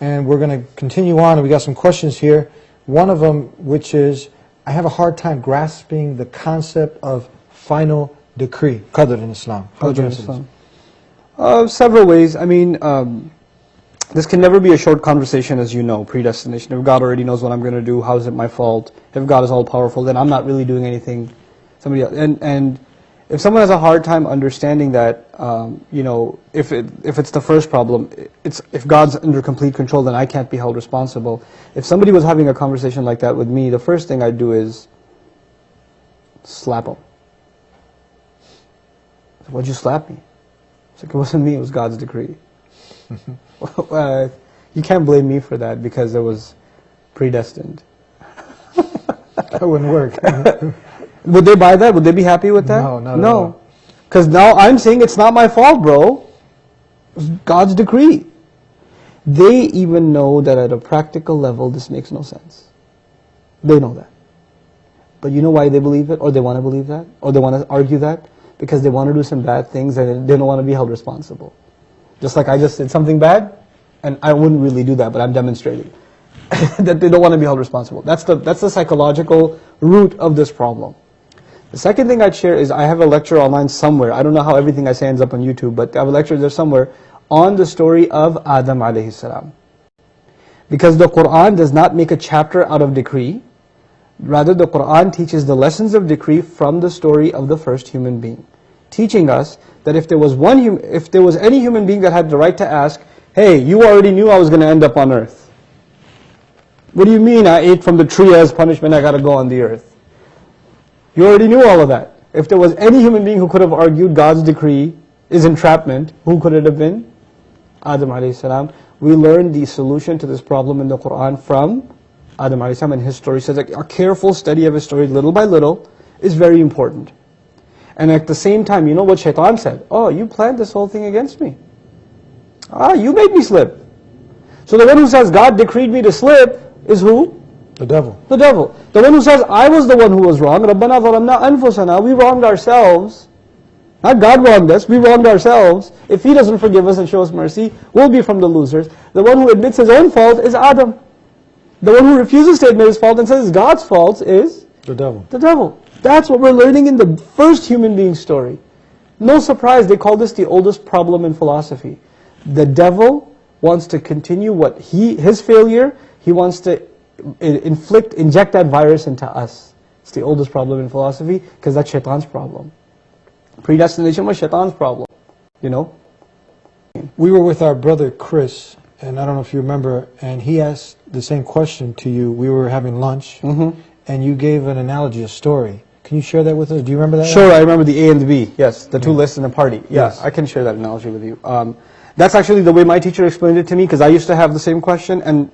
and we're going to continue on. And we got some questions here. One of them, which is, I have a hard time grasping the concept of final decree, qadr in Islam. Qadr in? Islam. Uh, several ways. I mean, um, this can never be a short conversation, as you know. Predestination. If God already knows what I'm going to do, how is it my fault? If God is all powerful, then I'm not really doing anything. Somebody else. And and if someone has a hard time understanding that, um, you know, if it if it's the first problem, it's if God's under complete control, then I can't be held responsible. If somebody was having a conversation like that with me, the first thing I'd do is slap them. Why'd you slap me? It's like, it wasn't me, it was God's decree. uh, you can't blame me for that because it was predestined. That wouldn't work. Would they buy that? Would they be happy with that? No, No. Because now I'm saying it's not my fault, bro. It's God's decree. They even know that at a practical level this makes no sense. They know that. But you know why they believe it, or they want to believe that, or they want to argue that? Because they want to do some bad things and they don't want to be held responsible. Just like I just did something bad, and I wouldn't really do that, but I'm demonstrating that they don't want to be held responsible. That's the, that's the psychological root of this problem. The second thing I'd share is I have a lecture online somewhere. I don't know how everything I say ends up on YouTube, but I have a lecture there somewhere on the story of Adam alayhi salam. Because the Quran does not make a chapter out of decree. Rather, the Quran teaches the lessons of decree from the story of the first human being. Teaching us that if there was one, if there was any human being that had the right to ask, hey, you already knew I was going to end up on earth. What do you mean I ate from the tree as punishment, I got to go on the earth? You already knew all of that. If there was any human being who could have argued God's decree is entrapment, who could it have been? Adam alayhi salam. We learned the solution to this problem in the Quran from Adam alayhi salam and his story says that a careful study of his story little by little is very important. And at the same time, you know what shaitan said? Oh, you planned this whole thing against me. Ah, you made me slip. So the one who says God decreed me to slip is who? The devil. The devil. The one who says, I was the one who was wrong. رَبَّنَا ظَلَمْنَا أَنفُسَنَا We wronged ourselves. Not God wronged us, we wronged ourselves. If He doesn't forgive us and show us mercy, we'll be from the losers. The one who admits his own fault is Adam. The one who refuses to admit his fault and says it's God's fault is The devil. the devil. That's what we're learning in the first human being story. No surprise, they call this the oldest problem in philosophy. The devil wants to continue what he, his failure, he wants to i- inflict, inject that virus into us. It's the oldest problem in philosophy because that's shaitan's problem. Predestination was shaitan's problem, you know? We were with our brother Chris, and I don't know if you remember, and he asked the same question to you. We were having lunch, Mm-hmm. and you gave an analogy, a story. Can you share that with us? Do you remember that? Sure, I remember the A and the B. Yes, the two lists in the party. Yeah, Yes. I can share that analogy with you. Um, that's actually the way my teacher explained it to me because I used to have the same question, and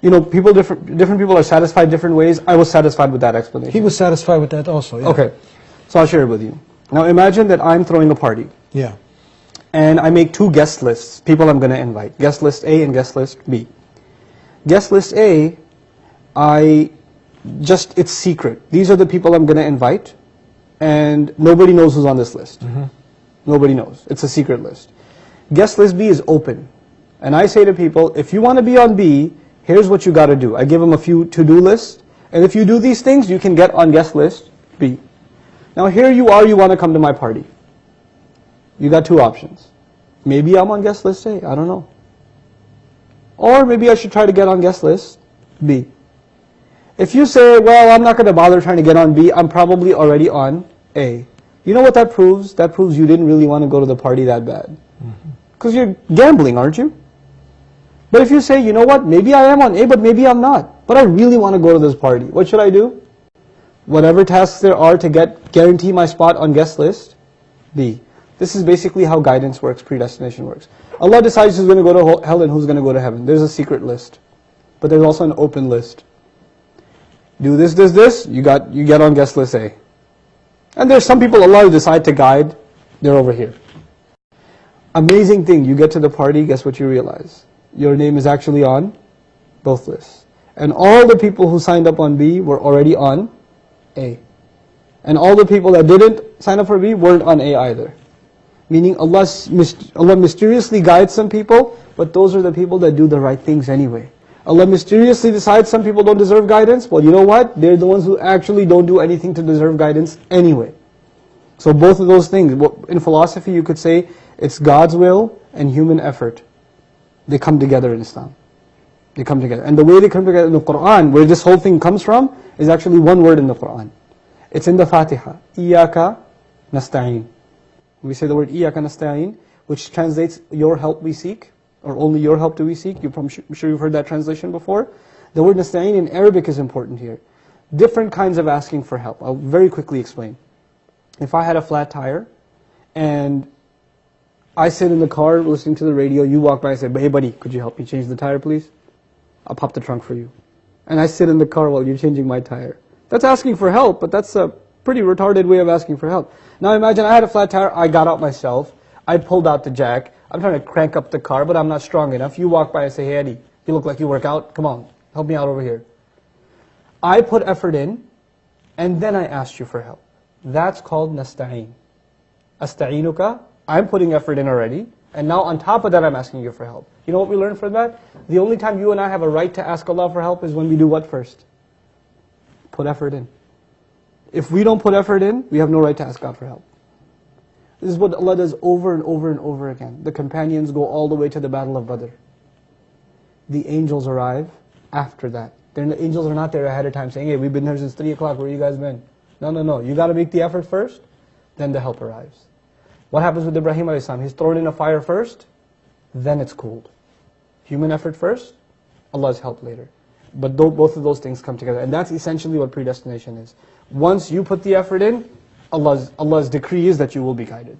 you know, people different different people are satisfied different ways. I was satisfied with that explanation. He was satisfied with that also. Yeah. okay, so I'll share it with you. Now imagine that I'm throwing a party Yeah. and I make two guest lists, people I'm going to invite. Guest list A and guest list B. Guest list A, I just, it's secret. These are the people I'm going to invite, and nobody knows who's on this list. Mm-hmm. Nobody knows. It's a secret list. Guest list B is open. And I say to people, if you want to be on B, here's what you got to do. I give them a few to-do lists, and if you do these things, you can get on guest list B. Now here you are, you want to come to my party. You got two options. Maybe I'm on guest list A, I don't know. Or maybe I should try to get on guest list B. If you say, well, I'm not going to bother trying to get on B, I'm probably already on A. You know what that proves? That proves you didn't really want to go to the party that bad. Mm-hmm. Because you're gambling, aren't you? But if you say, you know what, maybe I am on A, but maybe I'm not. But I really want to go to this party. What should I do? Whatever tasks there are to get guarantee my spot on guest list, B. This is basically how guidance works, predestination works. Allah decides who's going to go to hell and who's going to go to heaven. There's a secret list. But there's also an open list. Do this, this, this, you got you get on guest list A. And there's some people Allah decide to guide, they're over here. Amazing thing, you get to the party, guess what you realize? Your name is actually on both lists. And all the people who signed up on B were already on A. And all the people that didn't sign up for B weren't on A either. Meaning Allah's, myst- Allah mysteriously guides some people, but those are the people that do the right things anyway. Allah mysteriously decides some people don't deserve guidance. Well, you know what? They're the ones who actually don't do anything to deserve guidance anyway. So both of those things, in philosophy you could say it's God's will and human effort. They come together in Islam. They come together. And the way they come together in the Quran, where this whole thing comes from, is actually one word in the Quran. It's in the Fatiha. Iyaka nasta'een. We say the word Iyaka nasta'een, which translates your help we seek, or only your help do we seek. You're probably, sure you've heard that translation before. The word nasta'in in Arabic is important here. Different kinds of asking for help. I'll very quickly explain. If I had a flat tire, and I sit in the car listening to the radio, you walk by and say, hey buddy, could you help me change the tire please? I'll pop the trunk for you. And I sit in the car while you're changing my tire. That's asking for help, but that's a pretty retarded way of asking for help. Now imagine I had a flat tire, I got out myself, I pulled out the jack, I'm trying to crank up the car, but I'm not strong enough. You walk by and say, hey Eddie, you look like you work out, come on, help me out over here. I put effort in, and then I asked you for help. That's called nasta'in. Asta'inuka, I'm putting effort in already, and now on top of that I'm asking you for help. You know what we learned from that? The only time you and I have a right to ask Allah for help is when we do what first? Put effort in. If we don't put effort in, we have no right to ask God for help. This is what Allah does over and over and over again. The companions go all the way to the Battle of Badr. The angels arrive after that. They're, the angels are not there ahead of time saying, hey, we've been here since 3 o'clock, where you guys been? No, no, no. You got to make the effort first, then the help arrives. What happens with Ibrahim a.s.? He's thrown in a fire first, then it's cooled. Human effort first, Allah's help later. But both of those things come together. And that's essentially what predestination is. Once you put the effort in, Allah's, Allah's decree is that you will be guided.